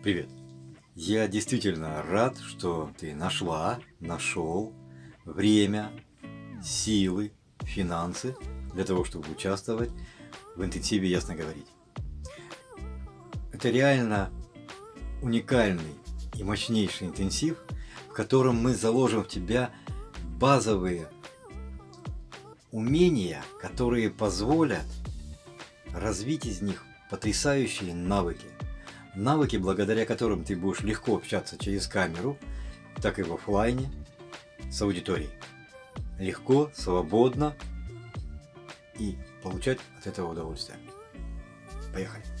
Привет! Я действительно рад, что ты нашла, нашел время, силы, финансы для того, чтобы участвовать в интенсиве «Ясно говорить». Это реально уникальный и мощнейший интенсив, в котором мы заложим в тебя базовые умения, которые позволят развить из них потрясающие навыки. Навыки, благодаря которым ты будешь легко общаться через камеру, так и в офлайне с аудиторией. Легко, свободно и получать от этого удовольствие. Поехали!